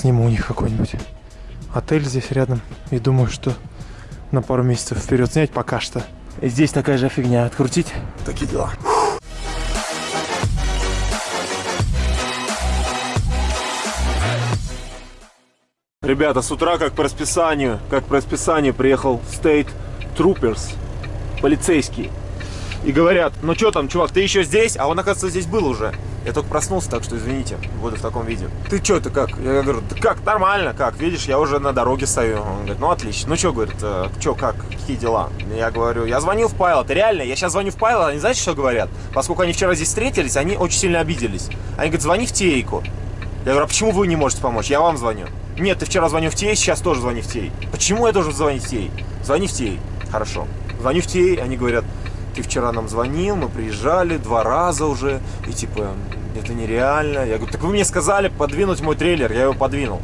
сниму у них какой-нибудь отель здесь рядом. И думаю, что на пару месяцев вперед снять пока что. И здесь такая же фигня. Открутить. Такие дела. Ребята, с утра, как по расписанию, как по расписанию, приехал State Troopers, полицейский. И говорят, ну что там, чувак, ты еще здесь? А он, оказывается, здесь был уже. Я только проснулся, так что извините, буду в таком виде. Ты что, ты как? Я говорю, да как, нормально, как? Видишь, я уже на дороге стою. Он говорит, ну отлично. Ну что, говорит, э, что, как, какие дела? Я говорю, я звонил в Пайлот, реально, я сейчас звоню в Пайлот, они знаете, что говорят? Поскольку они вчера здесь встретились, они очень сильно обиделись. Они говорят, звони в Тейку. Я говорю, а почему вы не можете помочь? Я вам звоню. Нет, ты вчера звонил в Тей, сейчас тоже звони в Тей. Почему я должен звонить в Тей? Звони в Тей. Хорошо. Звоню в Тей, они говорят, ты вчера нам звонил, мы приезжали два раза уже, и типа, это нереально. Я говорю, так вы мне сказали подвинуть мой трейлер, я его подвинул.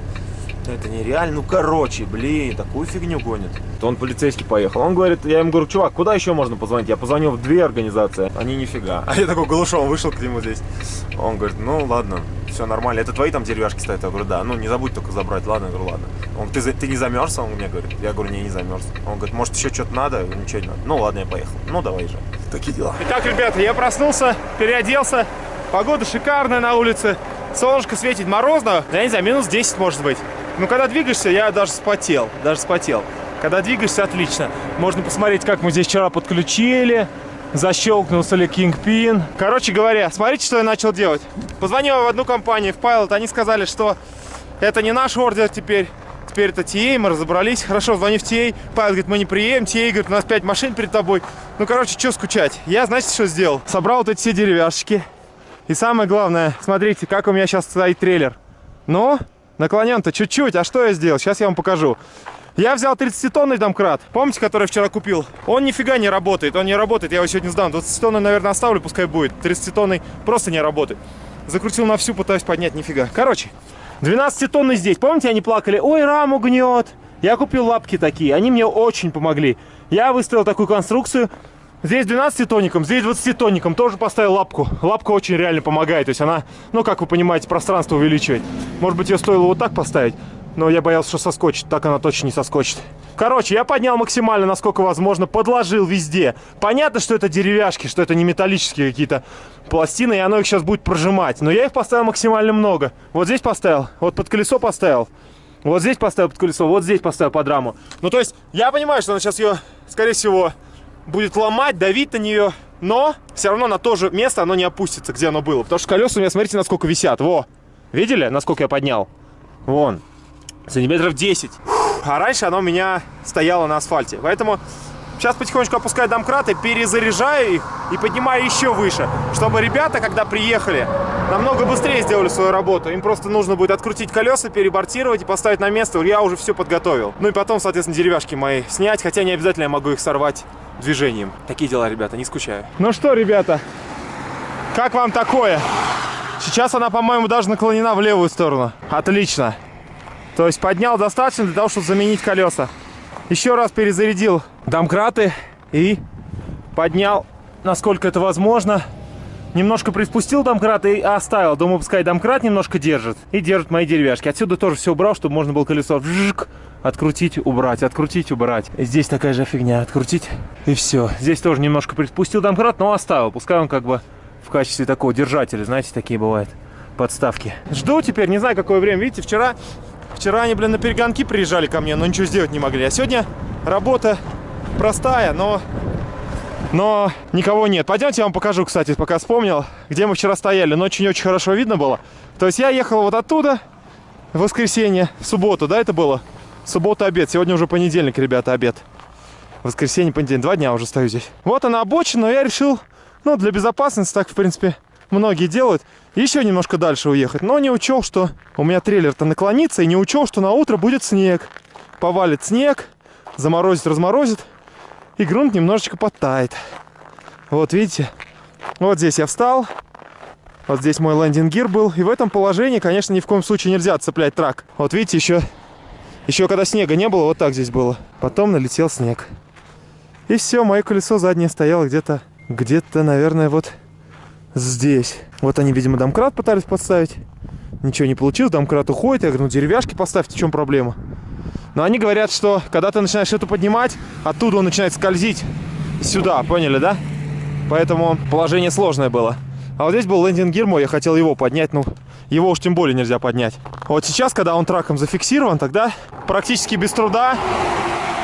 Это нереально. Ну, короче, блин, такую фигню гонит. То он полицейский поехал. Он говорит, я ему говорю, чувак, куда еще можно позвонить? Я позвонил в две организации, они нифига. А я такой голышом вышел к нему здесь. Он говорит, ну, ладно, все нормально. Это твои там деревяшки стоят? Я говорю, да. Ну, не забудь только забрать. Ладно, я говорю, ладно. Он, ты, ты не замерз? Он мне говорит. Я говорю, не, не замерз. Он говорит, может, еще что-то надо? Я говорю, ничего не надо. Ну, ладно, я поехал. Ну, давай же. Такие дела. Итак, ребята, я проснулся, переоделся. Погода шикарная на улице. Солнышко светит морозно. Я не знаю, минус 10 может быть. Ну, когда двигаешься, я даже спотел. Даже спотел. Когда двигаешься, отлично. Можно посмотреть, как мы здесь вчера подключили. Защелкнулся ли Kingpin. Короче говоря, смотрите, что я начал делать. Позвонил в одну компанию, в Pilot. Они сказали, что это не наш ордер теперь. Теперь это TA, мы разобрались. Хорошо, звони в TA. Pilot говорит, мы не приедем. TA говорит, у нас 5 машин перед тобой. Ну, короче, что скучать? Я, знаете, что сделал? Собрал вот эти все деревяшки. И самое главное, смотрите, как у меня сейчас стоит трейлер. Ну, Наклонен-то чуть-чуть. А что я сделал? Сейчас я вам покажу. Я взял 30-тонный домкрат, помните, который вчера купил? Он нифига не работает, он не работает, я его сегодня сдам. 20-тонный, наверное, оставлю, пускай будет. 30-тонный просто не работает. Закрутил на всю, пытаюсь поднять, нифига. Короче, 12-тонный здесь. Помните, они плакали? Ой, раму гнет. Я купил лапки такие, они мне очень помогли. Я выставил такую конструкцию, Здесь 12-тонником, здесь 20-тонником тоже поставил лапку. Лапка очень реально помогает. То есть она, ну, как вы понимаете, пространство увеличивает. Может быть, ее стоило вот так поставить, но я боялся, что соскочит. Так она точно не соскочит. Короче, я поднял максимально, насколько возможно, подложил везде. Понятно, что это деревяшки, что это не металлические какие-то пластины, и оно их сейчас будет прожимать. Но я их поставил максимально много. Вот здесь поставил, вот под колесо поставил. Вот здесь поставил под колесо, вот здесь поставил под раму. Ну, то есть, я понимаю, что она сейчас ее, скорее всего, будет ломать, давить на нее, но все равно на то же место оно не опустится, где оно было. Потому что колеса у меня, смотрите, насколько висят. Во! Видели, насколько я поднял? Вон. Сантиметров 10. А раньше оно у меня стояло на асфальте. Поэтому сейчас потихонечку опускаю домкраты, перезаряжаю их и поднимаю еще выше. Чтобы ребята, когда приехали, намного быстрее сделали свою работу. Им просто нужно будет открутить колеса, перебортировать и поставить на место. Я уже все подготовил. Ну и потом, соответственно, деревяшки мои снять. Хотя не обязательно я могу их сорвать движением. Такие дела, ребята, не скучаю. Ну что, ребята, как вам такое? Сейчас она, по-моему, даже наклонена в левую сторону. Отлично. То есть поднял достаточно для того, чтобы заменить колеса. Еще раз перезарядил домкраты и поднял, насколько это возможно. Немножко приспустил домкрат и оставил. Думаю, пускай домкрат немножко держит. И держит мои деревяшки. Отсюда тоже все убрал, чтобы можно было колесо вжик, открутить, убрать, открутить, убрать. Здесь такая же фигня, открутить и все. Здесь тоже немножко приспустил домкрат, но оставил. Пускай он как бы в качестве такого держателя, знаете, такие бывают подставки. Жду теперь, не знаю, какое время. Видите, вчера, вчера они, блин, на перегонки приезжали ко мне, но ничего сделать не могли. А сегодня работа простая, но но никого нет. Пойдемте я вам покажу, кстати, пока вспомнил, где мы вчера стояли. Но очень-очень хорошо видно было. То есть я ехал вот оттуда в воскресенье, в субботу, да, это было? Суббота обед. Сегодня уже понедельник, ребята, обед. Воскресенье, понедельник. Два дня уже стою здесь. Вот она обочина, но я решил, ну, для безопасности, так, в принципе, многие делают. Еще немножко дальше уехать. Но не учел, что у меня трейлер-то наклонится. И не учел, что на утро будет снег. Повалит снег, заморозит, разморозит. И грунт немножечко подтает. Вот видите? Вот здесь я встал. Вот здесь мой лендинг-гир был. И в этом положении, конечно, ни в коем случае нельзя цеплять трак. Вот видите, еще еще когда снега не было, вот так здесь было. Потом налетел снег. И все, мое колесо заднее стояло где-то, где-то, наверное, вот здесь. Вот они, видимо, домкрат пытались подставить. Ничего не получилось, домкрат уходит. Я говорю, ну деревяшки поставьте, в чем проблема? Но они говорят, что когда ты начинаешь это поднимать, оттуда он начинает скользить сюда, поняли, да? Поэтому положение сложное было. А вот здесь был лендинг гир мой, я хотел его поднять, ну, его уж тем более нельзя поднять. Вот сейчас, когда он траком зафиксирован, тогда практически без труда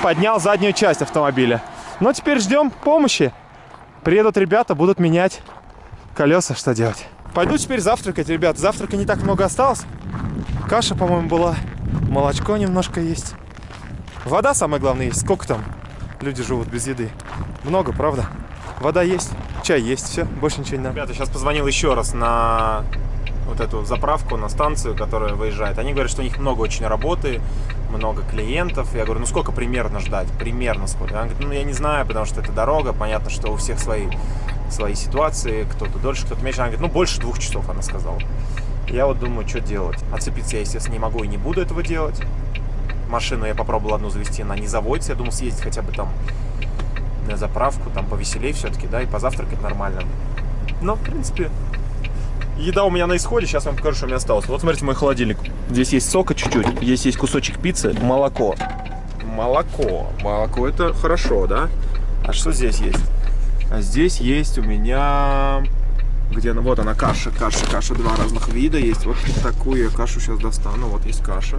поднял заднюю часть автомобиля. Но теперь ждем помощи. Приедут ребята, будут менять колеса, что делать. Пойду теперь завтракать, ребят. Завтрака не так много осталось. Каша, по-моему, была. Молочко немножко есть. Вода, самое главное, есть. Сколько там люди живут без еды? Много, правда? Вода есть, чай есть, все, больше ничего не надо. Ребята, сейчас позвонил еще раз на вот эту заправку, на станцию, которая выезжает. Они говорят, что у них много очень работы, много клиентов. Я говорю, ну сколько примерно ждать? Примерно сколько? Она говорит, ну я не знаю, потому что это дорога, понятно, что у всех свои, свои ситуации, кто-то дольше, кто-то меньше. Она говорит, ну больше двух часов, она сказала. Я вот думаю, что делать. Отцепиться я, естественно, не могу и не буду этого делать. Машину я попробовал одну завести, она не заводится. Я думал съездить хотя бы там на заправку, там повеселее все-таки, да, и позавтракать нормально. Но, в принципе, еда у меня на исходе, сейчас вам покажу, что у меня осталось. Вот смотрите мой холодильник. Здесь есть сока чуть-чуть, здесь есть кусочек пиццы, молоко. Молоко. Молоко это хорошо, да? А что здесь есть? А здесь есть у меня... Где она? Вот она, каша, каша, каша. Два разных вида есть. Вот такую я кашу сейчас достану. Вот есть каша.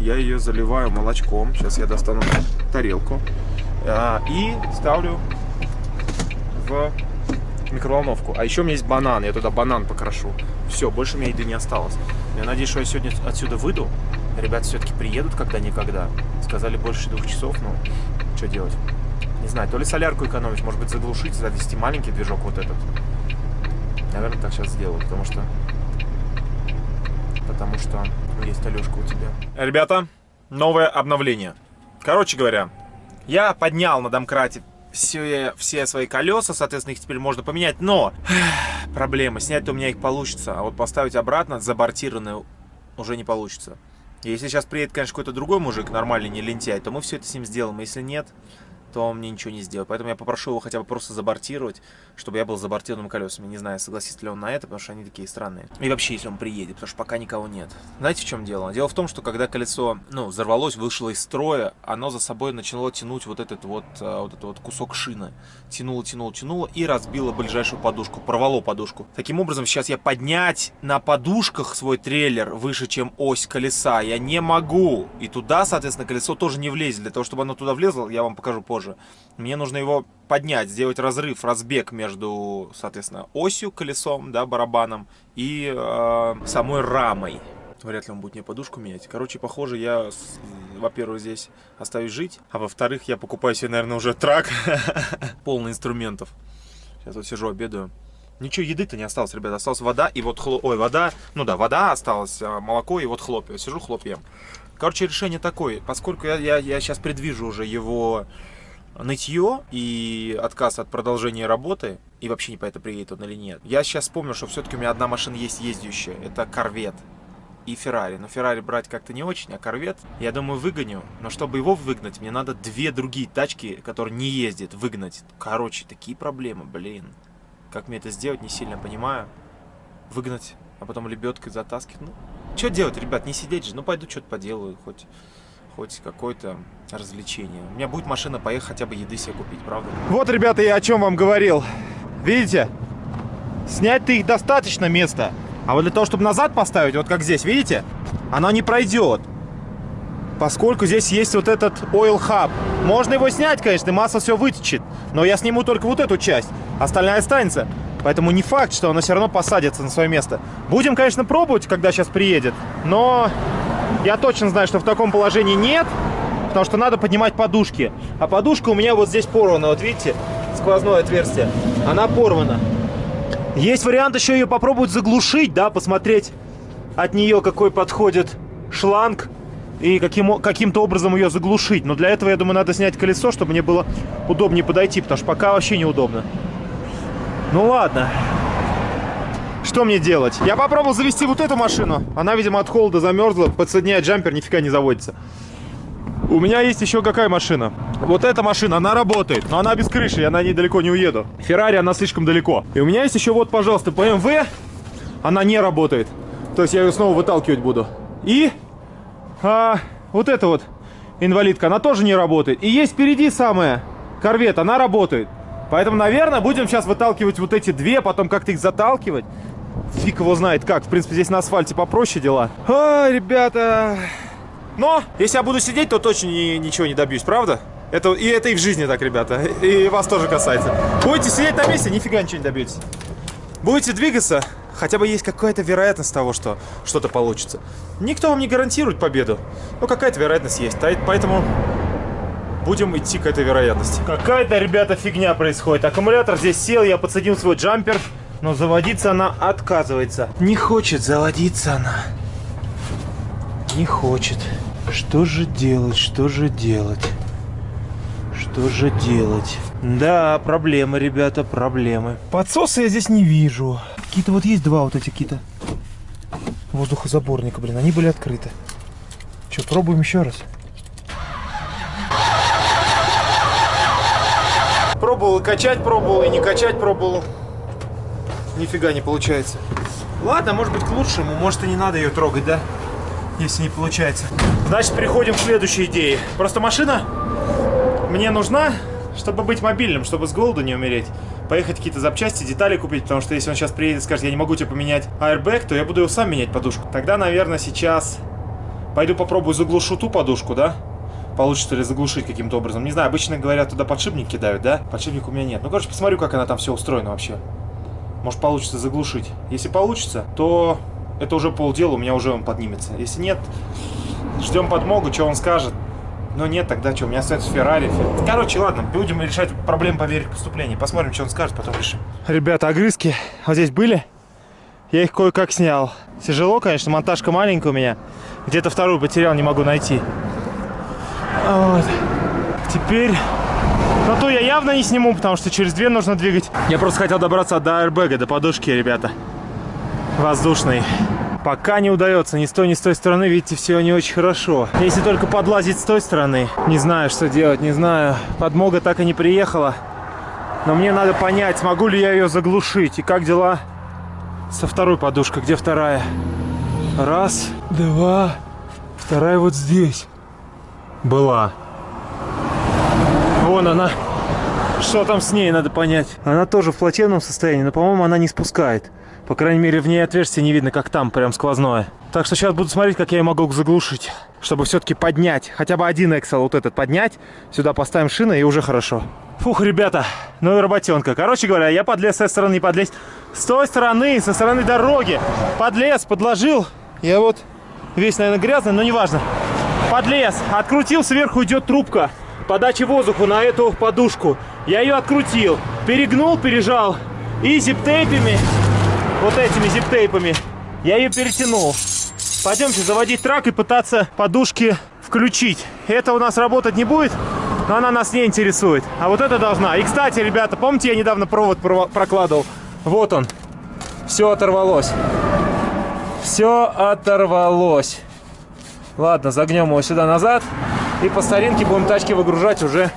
Я ее заливаю молочком. Сейчас я достану тарелку. А, и ставлю в микроволновку. А еще у меня есть банан, я туда банан покрошу. Все, больше у меня еды не осталось. Я надеюсь, что я сегодня отсюда выйду. Ребята все-таки приедут когда-никогда. Сказали больше двух часов, ну, что делать? Не знаю, то ли солярку экономить, может быть, заглушить, завести маленький движок вот этот. Наверное, так сейчас сделаю, потому что... Потому что есть Алешка у тебя. Ребята, новое обновление. Короче говоря, я поднял на домкрате все, все свои колеса, соответственно, их теперь можно поменять, но проблема, снять-то у меня их получится, а вот поставить обратно забортированные уже не получится. Если сейчас приедет, конечно, какой-то другой мужик, нормальный, не лентяй, то мы все это с ним сделаем, если нет, то он мне ничего не сделает. Поэтому я попрошу его хотя бы просто забортировать, чтобы я был забортированным колесами. Не знаю, согласится ли он на это, потому что они такие странные. И вообще, если он приедет, потому что пока никого нет. Знаете, в чем дело? Дело в том, что когда колесо, ну, взорвалось, вышло из строя, оно за собой начало тянуть вот этот вот, а, вот этот вот кусок шины. Тянуло, тянуло, тянуло и разбило ближайшую подушку, порвало подушку. Таким образом, сейчас я поднять на подушках свой трейлер выше, чем ось колеса, я не могу. И туда, соответственно, колесо тоже не влезет. Для того, чтобы оно туда влезло, я вам покажу позже тоже. Мне нужно его поднять, сделать разрыв, разбег между, соответственно, осью, колесом, да, барабаном и э, самой рамой. Вряд ли он будет мне подушку менять. Короче, похоже, я, во-первых, здесь остаюсь жить, а во-вторых, я покупаю себе, наверное, уже трак полный инструментов. Сейчас вот сижу, обедаю. Ничего, еды-то не осталось, ребята. Осталась вода и вот хлоп... Ой, вода. Ну да, вода осталась, а молоко и вот хлопья. Сижу, хлопьем. Короче, решение такое. Поскольку я, я, я сейчас предвижу уже его нытье и отказ от продолжения работы, и вообще не по это приедет он или нет. Я сейчас вспомнил, что все-таки у меня одна машина есть ездящая, это Корвет и Феррари. Но Феррари брать как-то не очень, а Корвет, я думаю, выгоню. Но чтобы его выгнать, мне надо две другие тачки, которые не ездят, выгнать. Короче, такие проблемы, блин. Как мне это сделать, не сильно понимаю. Выгнать, а потом лебедкой затаскивать. Ну, что делать, ребят, не сидеть же. Ну, пойду что-то поделаю, хоть хоть какое-то развлечение. У меня будет машина, поехать хотя бы еды себе купить, правда? Вот, ребята, я о чем вам говорил. Видите? Снять-то их достаточно места. А вот для того, чтобы назад поставить, вот как здесь, видите? Оно не пройдет. Поскольку здесь есть вот этот oil hub. Можно его снять, конечно, масса все вытечет. Но я сниму только вот эту часть. Остальная останется. Поэтому не факт, что оно все равно посадится на свое место. Будем, конечно, пробовать, когда сейчас приедет. Но я точно знаю, что в таком положении нет, потому что надо поднимать подушки. А подушка у меня вот здесь порвана, вот видите, сквозное отверстие. Она порвана. Есть вариант еще ее попробовать заглушить, да, посмотреть от нее какой подходит шланг и каким, каким-то образом ее заглушить. Но для этого, я думаю, надо снять колесо, чтобы мне было удобнее подойти, потому что пока вообще неудобно. Ну ладно. Что мне делать? Я попробовал завести вот эту машину. Она, видимо, от холода замерзла. Подсоединяет джампер, нифига не заводится. У меня есть еще какая машина? Вот эта машина, она работает, но она без крыши, я на ней далеко не уеду. Феррари, она слишком далеко. И у меня есть еще вот, пожалуйста, BMW. Она не работает. То есть я ее снова выталкивать буду. И а, вот эта вот инвалидка, она тоже не работает. И есть впереди самая корвет, она работает. Поэтому, наверное, будем сейчас выталкивать вот эти две, потом как-то их заталкивать. Фиг его знает как. В принципе, здесь на асфальте попроще дела. Ой, ребята. Но, если я буду сидеть, то точно ни, ничего не добьюсь, правда? Это, и это и в жизни так, ребята. И вас тоже касается. Будете сидеть на месте, нифига ничего не добьетесь. Будете двигаться, хотя бы есть какая-то вероятность того, что что-то получится. Никто вам не гарантирует победу, но какая-то вероятность есть. Поэтому будем идти к этой вероятности. Какая-то, ребята, фигня происходит. Аккумулятор здесь сел, я подсадил свой джампер, но заводиться она отказывается. Не хочет заводиться она. Не хочет. Что же делать, что же делать? Что же делать? Да, проблемы, ребята, проблемы. Подсоса я здесь не вижу. Какие-то вот есть два вот эти какие-то воздухозаборника, блин, они были открыты. Что, пробуем еще раз? Пробовал и качать пробовал, и не качать пробовал. Нифига не получается. Ладно, может быть к лучшему, может и не надо ее трогать, да? Если не получается. Значит, переходим к следующей идее. Просто машина мне нужна, чтобы быть мобильным, чтобы с голоду не умереть. Поехать какие-то запчасти, детали купить, потому что если он сейчас приедет и скажет, я не могу тебе поменять airbag, то я буду его сам менять подушку. Тогда, наверное, сейчас пойду попробую заглушу ту подушку, да? Получится ли заглушить каким-то образом. Не знаю, обычно говорят, туда подшипник кидают, да? Подшипник у меня нет. Ну, короче, посмотрю, как она там все устроена вообще. Может, получится заглушить. Если получится, то это уже полдела, у меня уже он поднимется. Если нет, ждем подмогу, что он скажет. Но нет, тогда что, у меня остается Феррари. Короче, ладно, будем решать проблему по мере поступления. Посмотрим, что он скажет, потом решим. Ребята, огрызки вот здесь были. Я их кое-как снял. Тяжело, конечно, монтажка маленькая у меня. Где-то вторую потерял, не могу найти. Вот. Теперь... Но то я явно не сниму, потому что через две нужно двигать. Я просто хотел добраться до аэрбэга, до подушки, ребята. Воздушный. Пока не удается ни с той, ни с той стороны, видите, все не очень хорошо. Если только подлазить с той стороны. Не знаю, что делать, не знаю. Подмога так и не приехала. Но мне надо понять, смогу ли я ее заглушить. И как дела со второй подушкой? Где вторая? Раз, два, вторая вот здесь. Была. Вон она. Что там с ней, надо понять. Она тоже в плачевном состоянии, но, по-моему, она не спускает. По крайней мере, в ней отверстие не видно, как там, прям сквозное. Так что сейчас буду смотреть, как я ее могу заглушить. Чтобы все-таки поднять. Хотя бы один Excel вот этот поднять. Сюда поставим шины и уже хорошо. Фух, ребята, ну и работенка. Короче говоря, я подлез с этой стороны, подлез с той стороны, со стороны дороги. Подлез, подложил. Я вот весь, наверное, грязный, но неважно. Подлез, открутил, сверху идет трубка подачи воздуха на эту подушку. Я ее открутил, перегнул, пережал и зип-тейпами вот этими зип-тейпами. Я ее перетянул. Пойдемте заводить трак и пытаться подушки включить. Это у нас работать не будет, но она нас не интересует. А вот это должна. И, кстати, ребята, помните, я недавно провод прокладывал? Вот он. Все оторвалось. Все оторвалось. Ладно, загнем его сюда назад. И по старинке будем тачки выгружать уже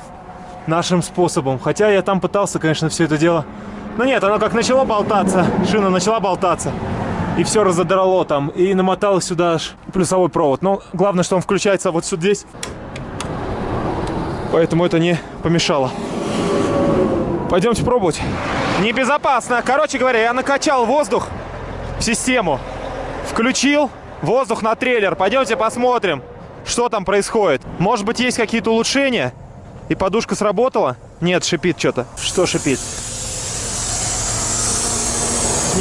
нашим способом. Хотя я там пытался, конечно, все это дело ну нет, оно как начало болтаться, шина начала болтаться, и все разодрало там, и намоталось сюда аж плюсовой провод. Но главное, что он включается вот сюда здесь, поэтому это не помешало. Пойдемте пробовать. Небезопасно. Короче говоря, я накачал воздух в систему, включил воздух на трейлер. Пойдемте посмотрим, что там происходит. Может быть, есть какие-то улучшения? И подушка сработала? Нет, шипит что-то. Что шипит?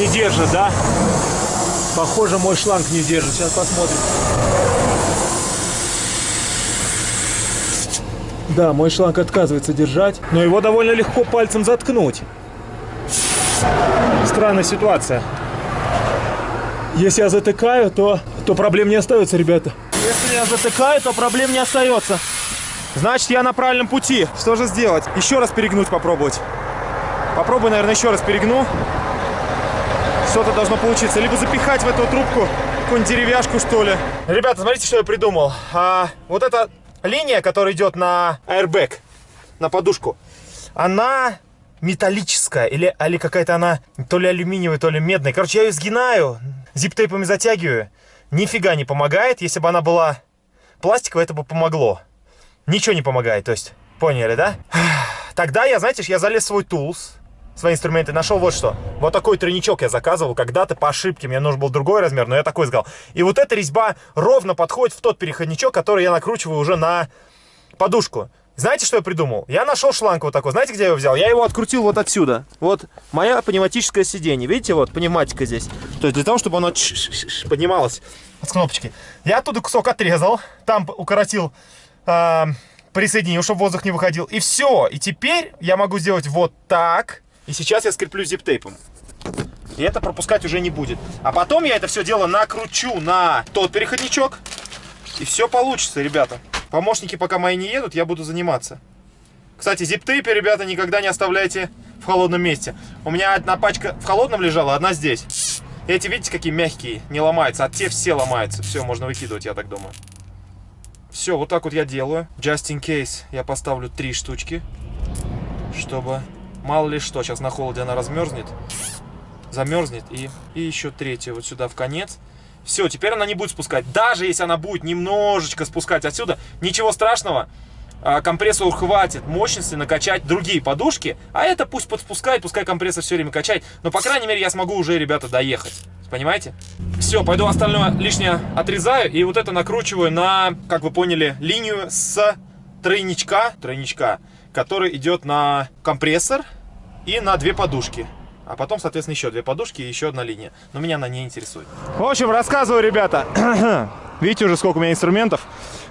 не держит, да? Похоже, мой шланг не держит. Сейчас посмотрим. Да, мой шланг отказывается держать, но его довольно легко пальцем заткнуть. Странная ситуация. Если я затыкаю, то, то проблем не остается, ребята. Если я затыкаю, то проблем не остается. Значит, я на правильном пути. Что же сделать? Еще раз перегнуть попробовать. Попробую, наверное, еще раз перегну что-то должно получиться. Либо запихать в эту трубку какую-нибудь деревяшку, что ли. Ребята, смотрите, что я придумал. А, вот эта линия, которая идет на airbag, на подушку, она металлическая, или, или какая-то она то ли алюминиевая, то ли медная. Короче, я ее сгинаю, зип-тейпами затягиваю. Нифига не помогает. Если бы она была пластиковая, это бы помогло. Ничего не помогает, то есть, поняли, да? Тогда я, знаете, я залез в свой тулс, свои инструменты, нашел вот что. Вот такой тройничок я заказывал когда-то по ошибке. Мне нужен был другой размер, но я такой сказал. И вот эта резьба ровно подходит в тот переходничок, который я накручиваю уже на подушку. Знаете, что я придумал? Я нашел шланг вот такой. Знаете, где я его взял? Я его открутил вот отсюда. Вот моя пневматическое сиденье. Видите, вот пневматика здесь. То есть для того, чтобы оно поднималось с кнопочки. Я оттуда кусок отрезал. Там укоротил, э, присоединил, чтобы воздух не выходил. И все. И теперь я могу сделать вот так. И сейчас я скреплю зип-тейпом. И это пропускать уже не будет. А потом я это все дело накручу на тот переходничок. И все получится, ребята. Помощники пока мои не едут, я буду заниматься. Кстати, зип-тейпы, ребята, никогда не оставляйте в холодном месте. У меня одна пачка в холодном лежала, одна здесь. эти, видите, какие мягкие, не ломаются, а те все ломаются. Все, можно выкидывать, я так думаю. Все, вот так вот я делаю. Just in case я поставлю три штучки, чтобы мало ли что, сейчас на холоде она размерзнет, замерзнет. И, и еще третья вот сюда в конец. Все, теперь она не будет спускать. Даже если она будет немножечко спускать отсюда, ничего страшного. А, компрессору хватит мощности накачать другие подушки, а это пусть подспускает, пускай компрессор все время качает. Но, по крайней мере, я смогу уже, ребята, доехать. Понимаете? Все, пойду остальное лишнее отрезаю и вот это накручиваю на, как вы поняли, линию с тройничка, тройничка, который идет на компрессор и на две подушки. А потом, соответственно, еще две подушки и еще одна линия. Но меня она не интересует. В общем, рассказываю, ребята. Видите уже, сколько у меня инструментов.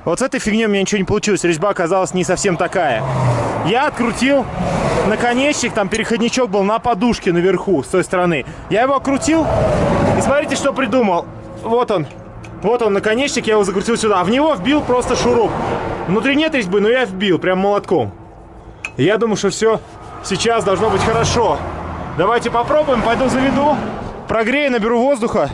Вот с этой фигней у меня ничего не получилось. Резьба оказалась не совсем такая. Я открутил наконечник, там переходничок был на подушке наверху, с той стороны. Я его окрутил, и смотрите, что придумал. Вот он. Вот он, наконечник, я его закрутил сюда. А в него вбил просто шуруп. Внутри нет резьбы, но я вбил, прям молотком. Я думаю, что все сейчас должно быть хорошо. Давайте попробуем, пойду заведу, прогрею, наберу воздуха.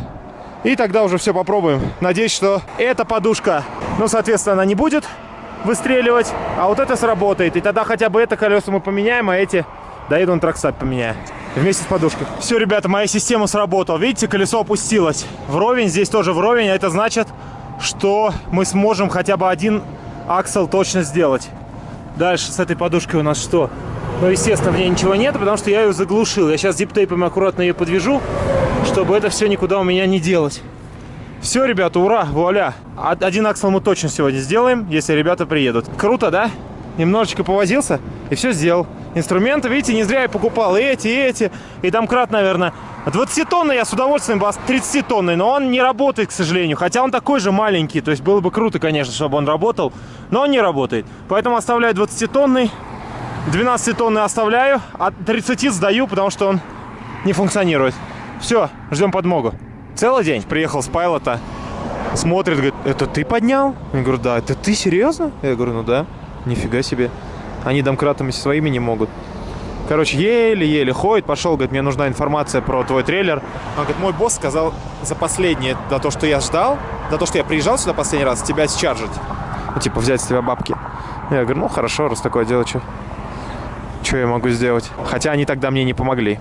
И тогда уже все попробуем. Надеюсь, что эта подушка, ну, соответственно, она не будет выстреливать, а вот это сработает. И тогда хотя бы это колесо мы поменяем, а эти доеду на траксат поменяю. Вместе с подушкой. Все, ребята, моя система сработала. Видите, колесо опустилось. Вровень, здесь тоже вровень. А это значит, что мы сможем хотя бы один аксел точно сделать. Дальше с этой подушкой у нас что? Но, естественно, в ней ничего нет, потому что я ее заглушил. Я сейчас диптейпом аккуратно ее подвяжу, чтобы это все никуда у меня не делать. Все, ребята, ура, вуаля. Один аксел мы точно сегодня сделаем, если ребята приедут. Круто, да? Немножечко повозился и все сделал. Инструменты, видите, не зря я покупал и эти, и эти. И там крат, наверное, 20-тонный я с удовольствием бы 30-тонный, но он не работает, к сожалению. Хотя он такой же маленький, то есть было бы круто, конечно, чтобы он работал, но он не работает. Поэтому оставляю 20-тонный. 12 тонны оставляю, а 30 сдаю, потому что он не функционирует. Все, ждем подмогу. Целый день приехал с пайлота, смотрит, говорит, это ты поднял? Я говорю, да, это ты серьезно? Я говорю, ну да, нифига себе. Они домкратами своими не могут. Короче, еле-еле ходит, пошел, говорит, мне нужна информация про твой трейлер. Он говорит, мой босс сказал за последнее, за то, что я ждал, за то, что я приезжал сюда последний раз, тебя счаржить. Ну, типа, взять с тебя бабки. Я говорю, ну, хорошо, раз такое дело, что что я могу сделать? Хотя они тогда мне не помогли.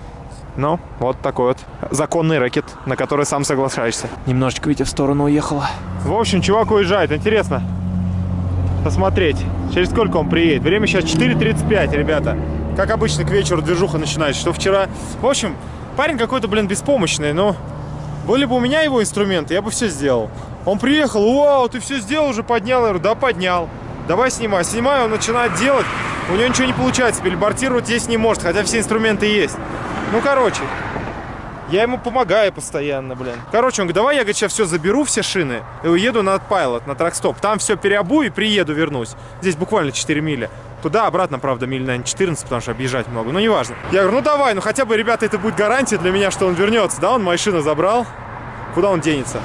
Ну, вот такой вот законный рэкет, на который сам соглашаешься. Немножечко, Витя, в сторону уехала. В общем, чувак уезжает. Интересно посмотреть, через сколько он приедет. Время сейчас 4.35, ребята. Как обычно, к вечеру движуха начинается. Что вчера... В общем, парень какой-то, блин, беспомощный, но... Были бы у меня его инструменты, я бы все сделал. Он приехал, вау, ты все сделал уже, поднял. Я говорю, да, поднял. Давай снимай. Снимаю, он начинает делать. У него ничего не получается, перебортировать здесь не может, хотя все инструменты есть. Ну, короче, я ему помогаю постоянно, блин. Короче, он говорит, давай я, говорит, сейчас все заберу, все шины, и уеду на Pilot, на тракстоп. Там все переобую и приеду, вернусь. Здесь буквально 4 мили. Туда, обратно, правда, миль, наверное, 14, потому что объезжать много. Но неважно. Я говорю, ну давай, ну хотя бы, ребята, это будет гарантия для меня, что он вернется. Да, он мои шины забрал. Куда он денется?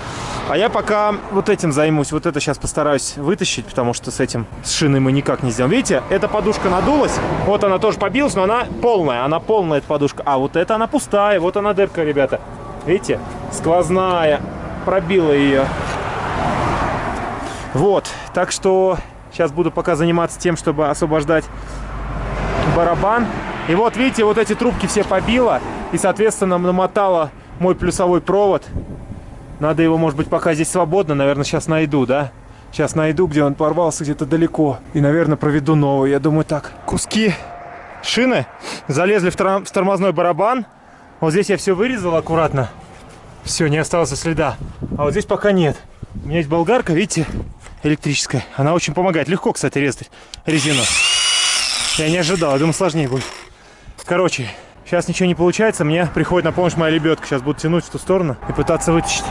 А я пока вот этим займусь. Вот это сейчас постараюсь вытащить, потому что с этим, с шиной мы никак не сделаем. Видите, эта подушка надулась. Вот она тоже побилась, но она полная. Она полная, эта подушка. А вот эта она пустая. Вот она дырка, ребята. Видите? Сквозная. Пробила ее. Вот. Так что сейчас буду пока заниматься тем, чтобы освобождать барабан. И вот, видите, вот эти трубки все побило. И, соответственно, намотало мой плюсовой провод. Надо его, может быть, пока здесь свободно, наверное, сейчас найду, да? Сейчас найду, где он порвался где-то далеко. И, наверное, проведу новый. Я думаю, так. Куски шины залезли в, в тормозной барабан. Вот здесь я все вырезал аккуратно. Все, не осталось следа. А вот здесь пока нет. У меня есть болгарка, видите, электрическая. Она очень помогает. Легко, кстати, резать резину. Я не ожидал, я думал, сложнее будет. Короче, сейчас ничего не получается. Мне приходит на помощь моя лебедка. Сейчас буду тянуть в ту сторону и пытаться вытащить.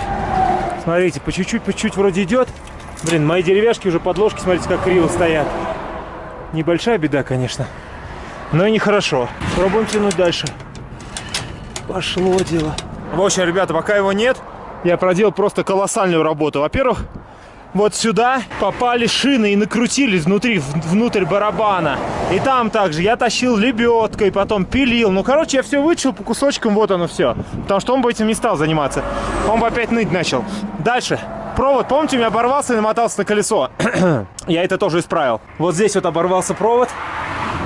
Смотрите, по чуть-чуть, по чуть-чуть вроде идет. Блин, мои деревяшки уже подложки, смотрите, как криво стоят. Небольшая беда, конечно. Но и нехорошо. Пробуем тянуть дальше. Пошло дело. В общем, ребята, пока его нет, я проделал просто колоссальную работу. Во-первых, вот сюда попали шины и накрутились внутри, внутрь барабана. И там также я тащил лебедкой, потом пилил. Ну, короче, я все вычел по кусочкам, вот оно все. Потому что он бы этим не стал заниматься. Он бы опять ныть начал. Дальше. Провод, помните, у меня оборвался и намотался на колесо. я это тоже исправил. Вот здесь вот оборвался провод.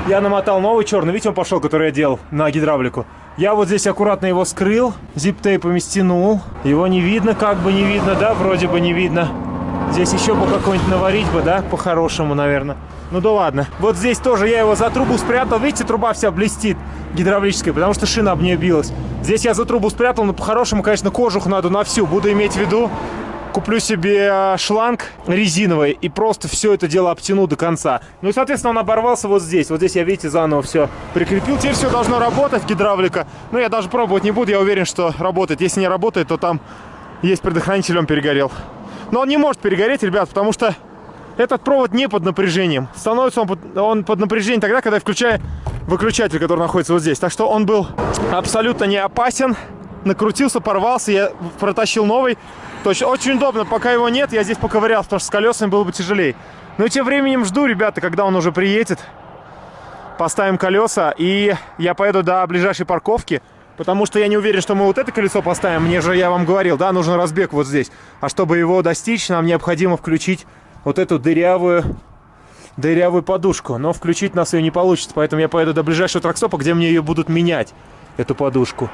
Я намотал новый черный, видите, он пошел, который я делал на гидравлику. Я вот здесь аккуратно его скрыл, зип-тейпами стянул. Его не видно, как бы не видно, да, вроде бы не видно. Здесь еще бы какой-нибудь наварить бы, да, по-хорошему, наверное. Ну да ладно. Вот здесь тоже я его за трубу спрятал. Видите, труба вся блестит гидравлическая, потому что шина об нее билась. Здесь я за трубу спрятал, но по-хорошему, конечно, кожух надо на всю. Буду иметь в виду, куплю себе а, шланг резиновый и просто все это дело обтяну до конца. Ну и, соответственно, он оборвался вот здесь. Вот здесь я, видите, заново все прикрепил. Теперь все должно работать, гидравлика. Но я даже пробовать не буду, я уверен, что работает. Если не работает, то там есть предохранитель, он перегорел. Но он не может перегореть, ребят, потому что этот провод не под напряжением. Становится он под, он под напряжением тогда, когда я включаю выключатель, который находится вот здесь. Так что он был абсолютно не опасен. Накрутился, порвался, я протащил новый. То есть очень удобно, пока его нет, я здесь поковырял, потому что с колесами было бы тяжелее. Но тем временем жду, ребята, когда он уже приедет. Поставим колеса, и я поеду до ближайшей парковки. Потому что я не уверен, что мы вот это колесо поставим. Мне же, я вам говорил, да, нужен разбег вот здесь. А чтобы его достичь, нам необходимо включить вот эту дырявую, дырявую подушку. Но включить нас ее не получится, поэтому я поеду до ближайшего тракстопа, где мне ее будут менять, эту подушку.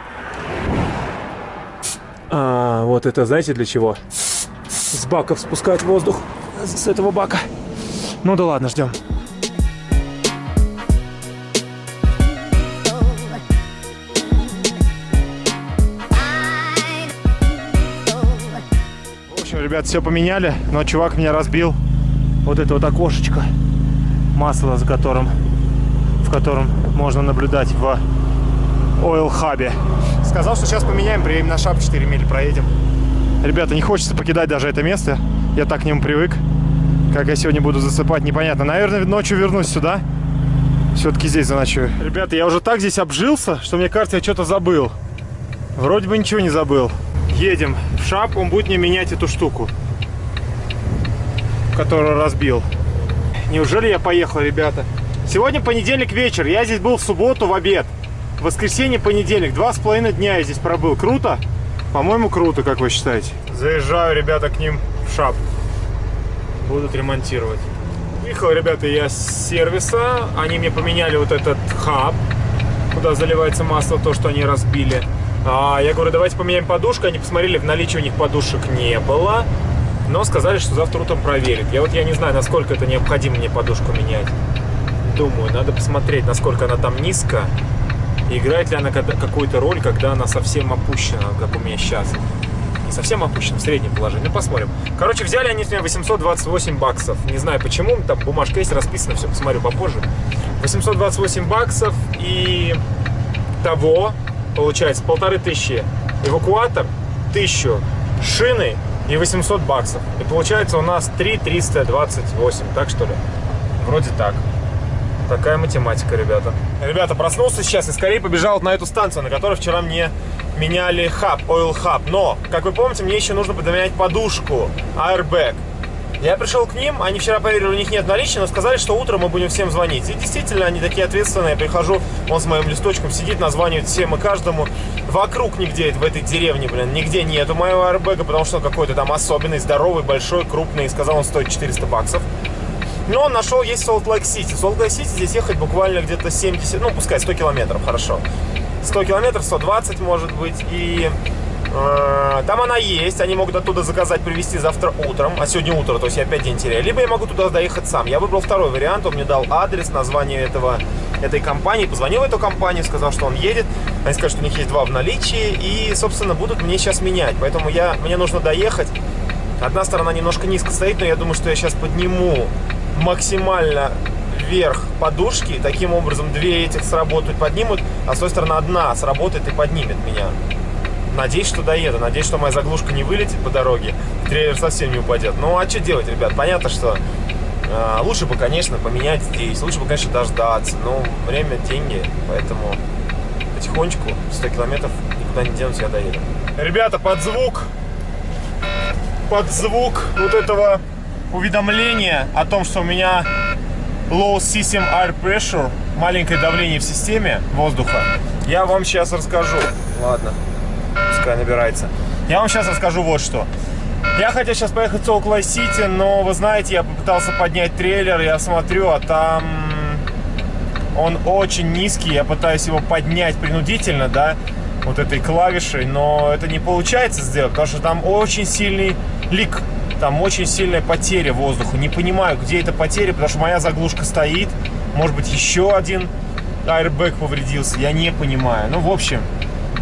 А, вот это знаете для чего? С баков спускать воздух с этого бака. Ну да ладно, ждем. В общем, ребят, все поменяли, но чувак меня разбил вот это вот окошечко масло, за которым в котором можно наблюдать в Oil Hub. Сказал, что сейчас поменяем, приедем на шап 4 мили, проедем. Ребята, не хочется покидать даже это место. Я так к нему привык. Как я сегодня буду засыпать, непонятно. Наверное, ночью вернусь сюда. Все-таки здесь заночую. Ребята, я уже так здесь обжился, что мне кажется, я что-то забыл. Вроде бы ничего не забыл. Едем в шап, он будет мне менять эту штуку, которую разбил. Неужели я поехал, ребята? Сегодня понедельник вечер, я здесь был в субботу в обед. Воскресенье, понедельник. Два с половиной дня я здесь пробыл. Круто? По-моему, круто, как вы считаете. Заезжаю, ребята, к ним в шап. Будут ремонтировать. Выехал, ребята, я с сервиса. Они мне поменяли вот этот хаб, куда заливается масло, то, что они разбили. А, я говорю, давайте поменяем подушку. Они посмотрели, в наличии у них подушек не было. Но сказали, что завтра утром проверят. Я вот я не знаю, насколько это необходимо мне подушку менять. Думаю, надо посмотреть, насколько она там низко играет ли она какую-то роль, когда она совсем опущена, как у меня сейчас. Не совсем опущена, в среднем положении. Ну, посмотрим. Короче, взяли они с меня 828 баксов. Не знаю почему, там бумажка есть расписана, все, посмотрю попозже. 828 баксов и того, получается, полторы тысячи эвакуатор, тысячу шины и 800 баксов. И получается у нас 3 328, так что ли? Вроде так. Такая математика, ребята. Ребята, проснулся сейчас и скорее побежал на эту станцию, на которой вчера мне меняли хаб, oil hub. Но, как вы помните, мне еще нужно поменять подушку, airbag. Я пришел к ним, они вчера поверили, у них нет наличия, но сказали, что утром мы будем всем звонить. И действительно, они такие ответственные. Я прихожу, он с моим листочком сидит, названивает всем и каждому. Вокруг нигде, в этой деревне, блин, нигде нету моего airbag а, потому что он какой-то там особенный, здоровый, большой, крупный. И сказал, он стоит 400 баксов. Но он нашел, есть Солт-Лейк-Сити. Солт-Лейк-Сити здесь ехать буквально где-то 70, ну, пускай 100 километров, хорошо. 100 километров, 120 может быть. И там она есть. Они могут оттуда заказать, привезти завтра утром. А сегодня утро, то есть я опять день теряю. Либо я могу туда доехать сам. Я выбрал второй вариант. Он мне дал адрес, название этого, этой компании. Позвонил в эту компанию, сказал, что он едет. Они сказали, что у них есть два в наличии. И, собственно, будут мне сейчас менять. Поэтому я, мне нужно доехать. Одна сторона немножко низко стоит, но я думаю, что я сейчас подниму максимально вверх подушки. Таким образом, две этих сработают, поднимут, а с той стороны одна сработает и поднимет меня. Надеюсь, что доеду. Надеюсь, что моя заглушка не вылетит по дороге. Трейлер совсем не упадет. Ну, а что делать, ребят? Понятно, что э, лучше бы, конечно, поменять здесь. Лучше бы, конечно, дождаться. Но время, деньги. Поэтому потихонечку, 100 километров, никуда не денусь, я доеду. Ребята, под звук, под звук вот этого уведомления о том, что у меня low system air pressure, маленькое давление в системе воздуха, я вам сейчас расскажу. Ладно, пускай набирается. Я вам сейчас расскажу вот что. Я хотел сейчас поехать в Salt Сити, но вы знаете, я попытался поднять трейлер, я смотрю, а там он очень низкий, я пытаюсь его поднять принудительно, да, вот этой клавишей, но это не получается сделать, потому что там очень сильный лик там очень сильная потеря воздуха. Не понимаю, где эта потеря, потому что моя заглушка стоит. Может быть, еще один аэрбэк повредился. Я не понимаю. Ну, в общем,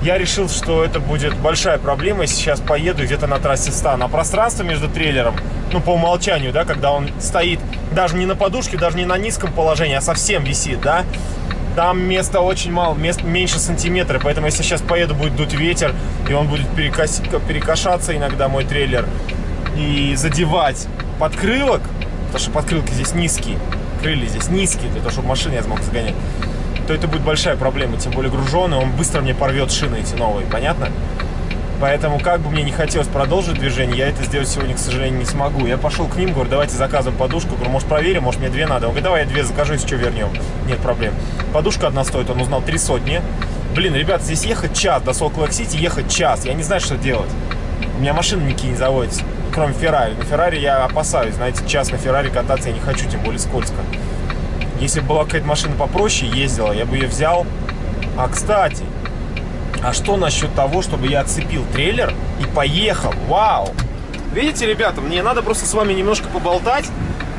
я решил, что это будет большая проблема, сейчас поеду где-то на трассе стану. А пространство между трейлером, ну, по умолчанию, да, когда он стоит даже не на подушке, даже не на низком положении, а совсем висит, да, там места очень мало, мест меньше сантиметра, поэтому если сейчас поеду, будет дуть ветер, и он будет перекос... перекошаться иногда, мой трейлер, и задевать подкрылок, потому что подкрылки здесь низкие, крылья здесь низкие, для того, чтобы машину я смог загонять, то это будет большая проблема, тем более груженый, он быстро мне порвет шины эти новые, понятно? Поэтому, как бы мне не хотелось продолжить движение, я это сделать сегодня, к сожалению, не смогу. Я пошел к ним, говорю, давайте заказываем подушку. Говорю, может, проверим, может, мне две надо. Он говорит, давай я две закажу, если что, вернем. Нет проблем. Подушка одна стоит, он узнал, три сотни. Блин, ребят, здесь ехать час, до Lake City ехать час. Я не знаю, что делать. У меня машина никакие не заводится кроме Феррари. На Феррари я опасаюсь, знаете, час на Феррари кататься я не хочу, тем более скользко. Если была какая-то машина попроще, ездила, я бы ее взял. А, кстати, а что насчет того, чтобы я отцепил трейлер и поехал? Вау! Видите, ребята, мне надо просто с вами немножко поболтать,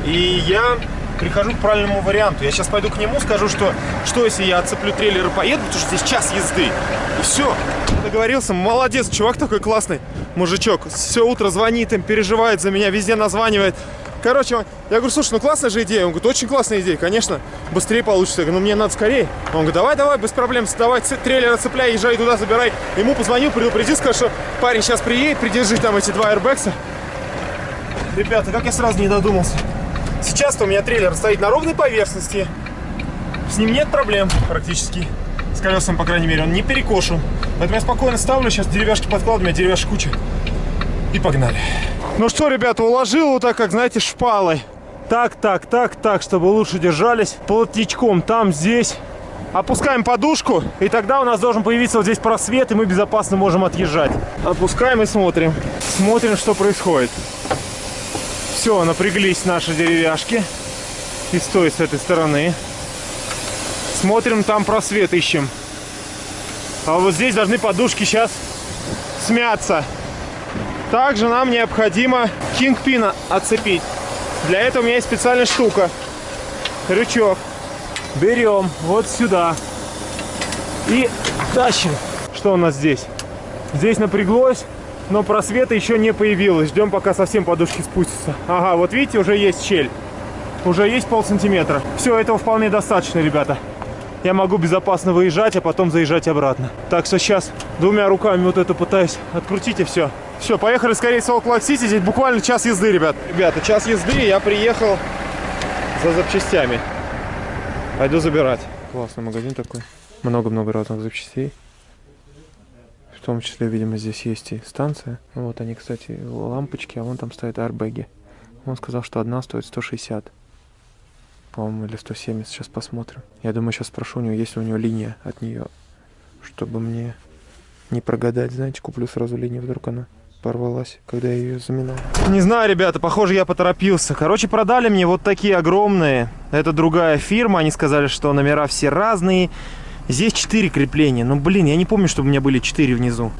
и я прихожу к правильному варианту. Я сейчас пойду к нему, скажу, что, что если я отцеплю трейлер и поеду, потому что здесь час езды. И все. Договорился. Молодец, чувак такой классный мужичок. Все утро звонит им, переживает за меня, везде названивает. Короче, я говорю, слушай, ну классная же идея. Он говорит, очень классная идея, конечно, быстрее получится. Я говорю, ну мне надо скорее. Он говорит, давай, давай, без проблем, давай, трейлер отцепляй, езжай туда, забирай. Ему позвонил, предупредил, сказал, что парень сейчас приедет, придержи там эти два аэрбэкса. Ребята, как я сразу не додумался. Сейчас-то у меня трейлер стоит на ровной поверхности. С ним нет проблем практически. С колесом, по крайней мере, он не перекошен. Поэтому я спокойно ставлю, сейчас деревяшки подкладываю, у меня деревяшек куча. И погнали. Ну что, ребята, уложил вот так, как, знаете, шпалой. Так, так, так, так, чтобы лучше держались. Плотничком там, здесь. Опускаем подушку, и тогда у нас должен появиться вот здесь просвет, и мы безопасно можем отъезжать. Опускаем и смотрим. Смотрим, что происходит. Все, напряглись наши деревяшки. И с той, с этой стороны. Смотрим, там просвет ищем. А вот здесь должны подушки сейчас смяться. Также нам необходимо кингпина отцепить. Для этого у меня есть специальная штука. Крючок. Берем вот сюда. И тащим. Что у нас здесь? Здесь напряглось, но просвета еще не появилось. Ждем, пока совсем подушки спустятся. Ага, вот видите, уже есть щель. Уже есть пол сантиметра. Все, этого вполне достаточно, ребята я могу безопасно выезжать, а потом заезжать обратно. Так что сейчас двумя руками вот это пытаюсь открутить и все. Все, поехали скорее в Солт-Лейк-Сити. Здесь буквально час езды, ребят. Ребята, час езды, я приехал за запчастями. Пойду забирать. Классный магазин такой. Много-много разных запчастей. В том числе, видимо, здесь есть и станция. Вот они, кстати, лампочки, а вон там стоят арбеги. Он сказал, что одна стоит 160 по-моему, или 170. Сейчас посмотрим. Я думаю, сейчас спрошу у него, есть ли у него линия от нее, чтобы мне не прогадать. Знаете, куплю сразу линию, вдруг она порвалась, когда я ее заминал. Не знаю, ребята, похоже, я поторопился. Короче, продали мне вот такие огромные. Это другая фирма. Они сказали, что номера все разные. Здесь 4 крепления. Ну, блин, я не помню, чтобы у меня были 4 внизу.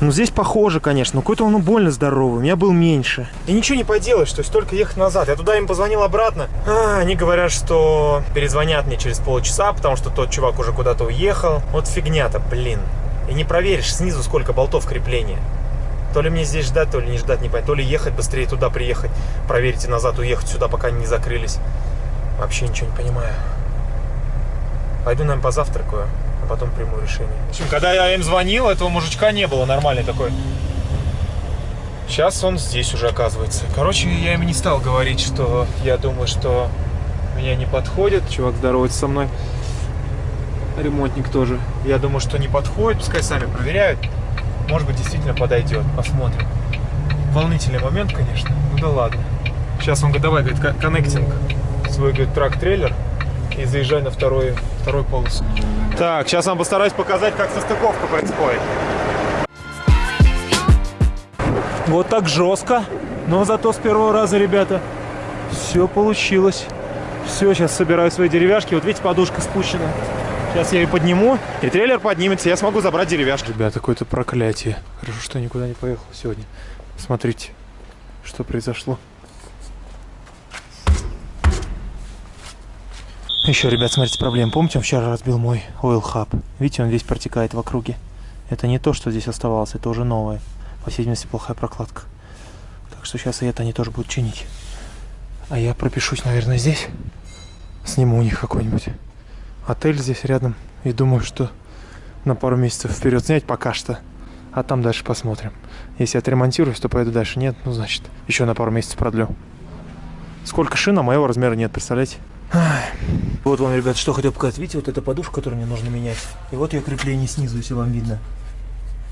Ну, здесь похоже, конечно. Но какой-то он больно здоровый. У меня был меньше. И ничего не поделаешь, то есть только ехать назад. Я туда им позвонил обратно. А, они говорят, что перезвонят мне через полчаса, потому что тот чувак уже куда-то уехал. Вот фигня-то, блин. И не проверишь снизу, сколько болтов крепления. То ли мне здесь ждать, то ли не ждать, не понятно. То ли ехать быстрее туда приехать, проверить и назад уехать сюда, пока они не закрылись. Вообще ничего не понимаю. Пойду, наверное, позавтракаю, потом приму решение. В общем, когда я им звонил, этого мужичка не было, нормальный такой. Сейчас он здесь уже оказывается. Короче, я им не стал говорить, что я думаю, что меня не подходит. Чувак здоровается со мной. Ремонтник тоже. Я думаю, что не подходит. Пускай сами проверяют. Может быть, действительно подойдет. Посмотрим. Волнительный момент, конечно. Ну да ладно. Сейчас он говорит, давай, говорит, ко- коннектинг свой, говорит, трак-трейлер и заезжай на второй, второй полосу. Так, сейчас вам постараюсь показать, как состыковка происходит. Вот так жестко, но зато с первого раза, ребята, все получилось. Все, сейчас собираю свои деревяшки. Вот видите, подушка спущена. Сейчас я ее подниму, и трейлер поднимется, я смогу забрать деревяшки. Ребята, какое-то проклятие. Хорошо, что я никуда не поехал сегодня. Смотрите, что произошло. Еще, ребят, смотрите, проблема. Помните, он вчера разбил мой oil hub? Видите, он весь протекает в округе. Это не то, что здесь оставалось, это уже новое. По всей видимости, плохая прокладка. Так что сейчас и это они тоже будут чинить. А я пропишусь, наверное, здесь. Сниму у них какой-нибудь отель здесь рядом. И думаю, что на пару месяцев вперед снять пока что. А там дальше посмотрим. Если отремонтируюсь, то поеду дальше. Нет, ну значит, еще на пару месяцев продлю. Сколько шин, а моего размера нет, представляете? Вот вам, ребят, что хотел показать. Видите, вот эта подушка, которую мне нужно менять. И вот ее крепление снизу, если вам видно.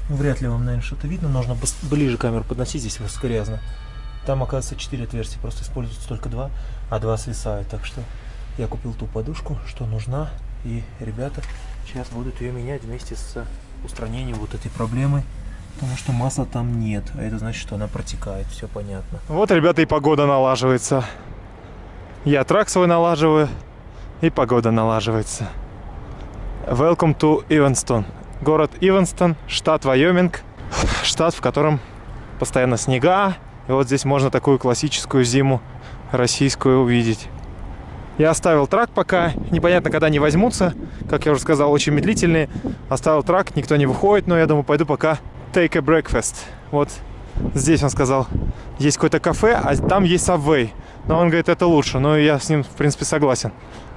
Ну, вряд ли вам, наверное, что-то видно. Нужно ближе камеру подносить, здесь грязно. Там, оказывается, 4 отверстия, просто используется только два, а два свисают. Так что я купил ту подушку, что нужна. И ребята сейчас будут ее менять вместе с устранением вот этой проблемы. Потому что масла там нет, а это значит, что она протекает, все понятно. Вот, ребята, и погода налаживается. Я трак свой налаживаю, и погода налаживается. Welcome to Evanston. Город Иванстон, штат Вайоминг. Штат, в котором постоянно снега. И вот здесь можно такую классическую зиму российскую увидеть. Я оставил трак пока, непонятно, когда они возьмутся. Как я уже сказал, очень медлительные. Оставил трак, никто не выходит, но я думаю, пойду пока take a breakfast. Вот здесь он сказал, есть какое-то кафе, а там есть Subway. Но он говорит, это лучше. Но я с ним, в принципе, согласен.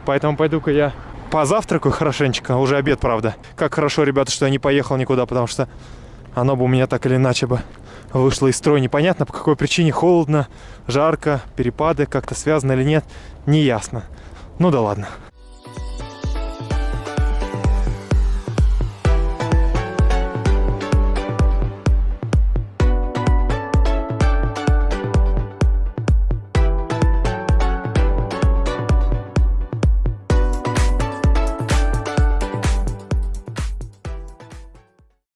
Поэтому пойду-ка я позавтракаю хорошенечко. Уже обед, правда. Как хорошо, ребята, что я не поехал никуда, потому что оно бы у меня так или иначе бы вышло из строя. Непонятно, по какой причине. Холодно, жарко, перепады как-то связаны или нет. Не ясно. Ну да ладно.